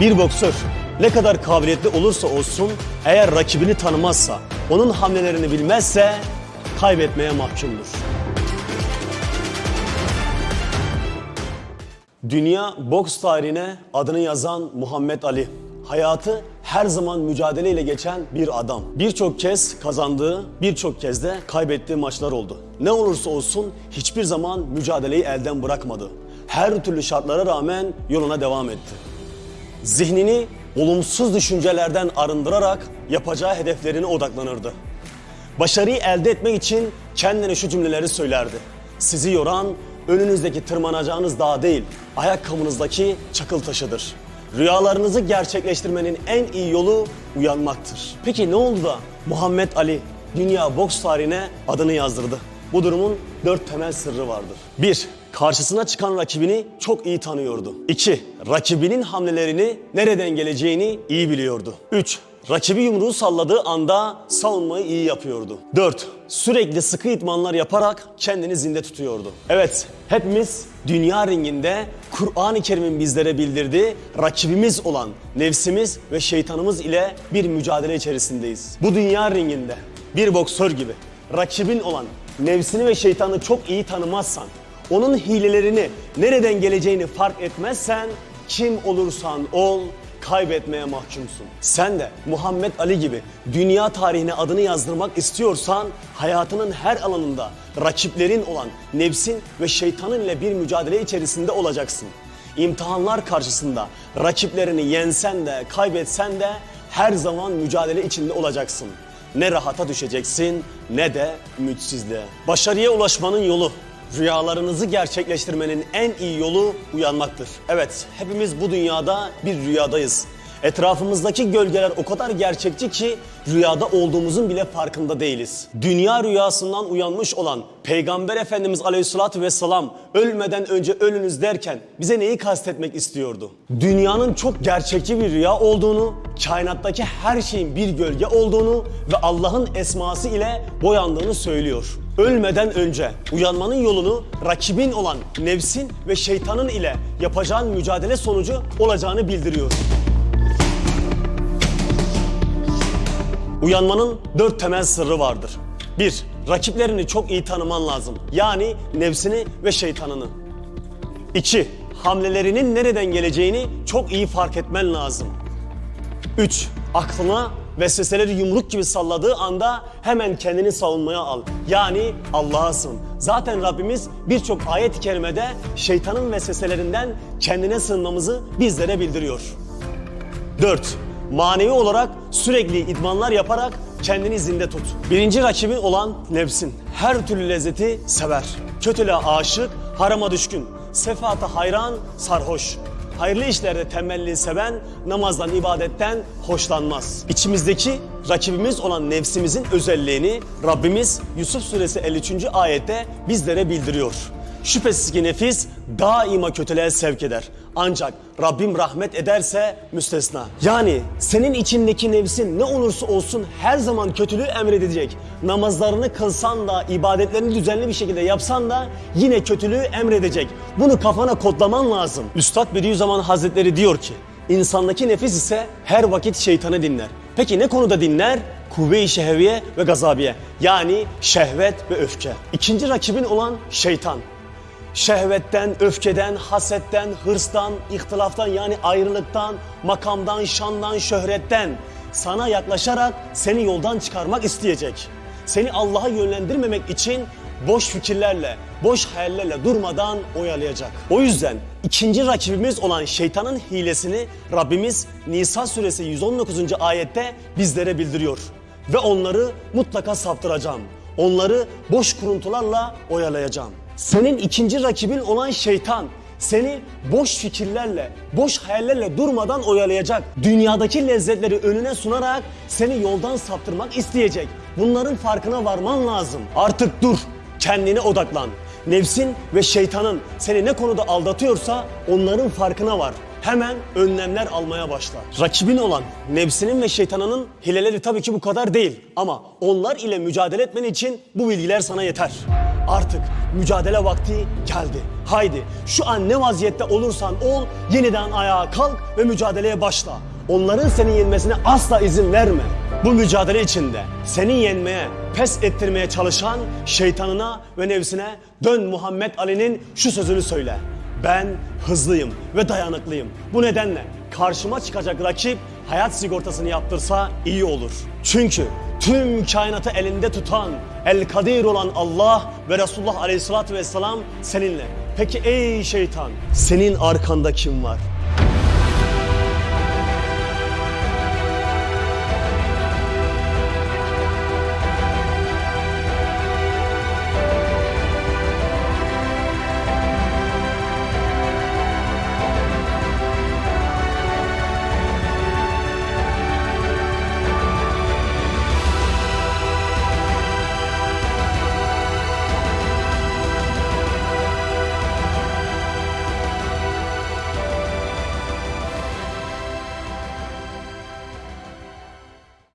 Bir boksör ne kadar kabiliyetli olursa olsun eğer rakibini tanımazsa, onun hamlelerini bilmezse kaybetmeye mahkumdur. Dünya boks tarihine adını yazan Muhammed Ali. Hayatı her zaman mücadeleyle geçen bir adam. Birçok kez kazandığı, birçok kez de kaybettiği maçlar oldu. Ne olursa olsun hiçbir zaman mücadeleyi elden bırakmadı. Her türlü şartlara rağmen yoluna devam etti. Zihnini olumsuz düşüncelerden arındırarak yapacağı hedeflerine odaklanırdı. Başarıyı elde etmek için kendine şu cümleleri söylerdi. Sizi yoran önünüzdeki tırmanacağınız dağ değil, ayakkabınızdaki çakıl taşıdır. Rüyalarınızı gerçekleştirmenin en iyi yolu uyanmaktır. Peki ne oldu da Muhammed Ali dünya boks tarihine adını yazdırdı? Bu durumun dört temel sırrı vardır. 1. Karşısına çıkan rakibini çok iyi tanıyordu. 2. Rakibinin hamlelerini nereden geleceğini iyi biliyordu. 3. Rakibi yumruğu salladığı anda savunmayı iyi yapıyordu. 4. Sürekli sıkı itmanlar yaparak kendini zinde tutuyordu. Evet, hepimiz dünya ringinde Kur'an-ı Kerim'in bizlere bildirdiği rakibimiz olan nefsimiz ve şeytanımız ile bir mücadele içerisindeyiz. Bu dünya ringinde bir boksör gibi rakibin olan nefsini ve şeytanı çok iyi tanımazsan, onun hilelerini nereden geleceğini fark etmezsen kim olursan ol kaybetmeye mahkumsun. Sen de Muhammed Ali gibi dünya tarihine adını yazdırmak istiyorsan hayatının her alanında rakiplerin olan nefsin ve şeytanın ile bir mücadele içerisinde olacaksın. İmtihanlar karşısında rakiplerini yensen de kaybetsen de her zaman mücadele içinde olacaksın. Ne rahata düşeceksin ne de ümitsizliğe. Başarıya ulaşmanın yolu Rüyalarınızı gerçekleştirmenin en iyi yolu uyanmaktır. Evet, hepimiz bu dünyada bir rüyadayız. Etrafımızdaki gölgeler o kadar gerçekçi ki rüyada olduğumuzun bile farkında değiliz. Dünya rüyasından uyanmış olan Peygamber Efendimiz Aleyhisselatü Vesselam ölmeden önce ölünüz derken bize neyi kastetmek istiyordu? Dünyanın çok gerçekçi bir rüya olduğunu, kainattaki her şeyin bir gölge olduğunu ve Allah'ın esması ile boyandığını söylüyor. Ölmeden önce uyanmanın yolunu rakibin olan nefsin ve şeytanın ile yapacağın mücadele sonucu olacağını bildiriyor. Uyanmanın dört temel sırrı vardır. 1. Rakiplerini çok iyi tanıman lazım. Yani nefsini ve şeytanını. 2. Hamlelerinin nereden geleceğini çok iyi fark etmen lazım. 3. Aklına vesveseleri yumruk gibi salladığı anda hemen kendini savunmaya al. Yani Allah'a. Zaten Rabbimiz birçok ayet-i kerimede şeytanın vesveselerinden kendine sığınmamızı bizlere bildiriyor. 4. Manevi olarak sürekli idmanlar yaparak kendini zinde tut. Birinci rakibin olan nefsin. Her türlü lezzeti sever. Kötülüğe aşık, harama düşkün. Sefata hayran, sarhoş. Hayırlı işlerde temelli seven, namazdan, ibadetten hoşlanmaz. İçimizdeki rakibimiz olan nefsimizin özelliğini Rabbimiz Yusuf suresi 53. ayette bizlere bildiriyor. Şüphesiz ki nefis daima kötülüğe sevk eder. Ancak Rabbim rahmet ederse müstesna. Yani senin içindeki nefsin ne olursa olsun her zaman kötülüğü emredecek. Namazlarını kılsan da, ibadetlerini düzenli bir şekilde yapsan da yine kötülüğü emredecek. Bunu kafana kodlaman lazım. Üstad Bediüzzaman Hazretleri diyor ki, insandaki nefis ise her vakit şeytanı dinler. Peki ne konuda dinler? Kuvve-i şehviye ve gazabiye. Yani şehvet ve öfke. İkinci rakibin olan şeytan şehvetten, öfkeden, hasetten, hırstan, ihtilaftan yani ayrılıktan, makamdan, şandan, şöhretten sana yaklaşarak seni yoldan çıkarmak isteyecek. Seni Allah'a yönlendirmemek için boş fikirlerle, boş hayallerle durmadan oyalayacak. O yüzden ikinci rakibimiz olan şeytanın hilesini Rabbimiz Nisa suresi 119. ayette bizlere bildiriyor. Ve onları mutlaka saptıracağım. Onları boş kuruntularla oyalayacağım. Senin ikinci rakibin olan şeytan seni boş fikirlerle, boş hayallerle durmadan oyalayacak. Dünyadaki lezzetleri önüne sunarak seni yoldan saptırmak isteyecek. Bunların farkına varman lazım. Artık dur, kendine odaklan. Nefsin ve şeytanın seni ne konuda aldatıyorsa onların farkına var. Hemen önlemler almaya başla. Rakibin olan nefsinin ve şeytanının hileleri tabii ki bu kadar değil. Ama onlar ile mücadele etmen için bu bilgiler sana yeter. Artık mücadele vakti geldi. Haydi şu an ne vaziyette olursan ol yeniden ayağa kalk ve mücadeleye başla. Onların seni yenmesine asla izin verme. Bu mücadele içinde seni yenmeye, pes ettirmeye çalışan şeytanına ve nefsine dön Muhammed Ali'nin şu sözünü söyle. Ben hızlıyım ve dayanıklıyım. Bu nedenle karşıma çıkacak rakip hayat sigortasını yaptırsa iyi olur. Çünkü tüm kainatı elinde tutan, el kadir olan Allah ve Resulullah aleyhissalatü vesselam seninle. Peki ey şeytan, senin arkanda kim var?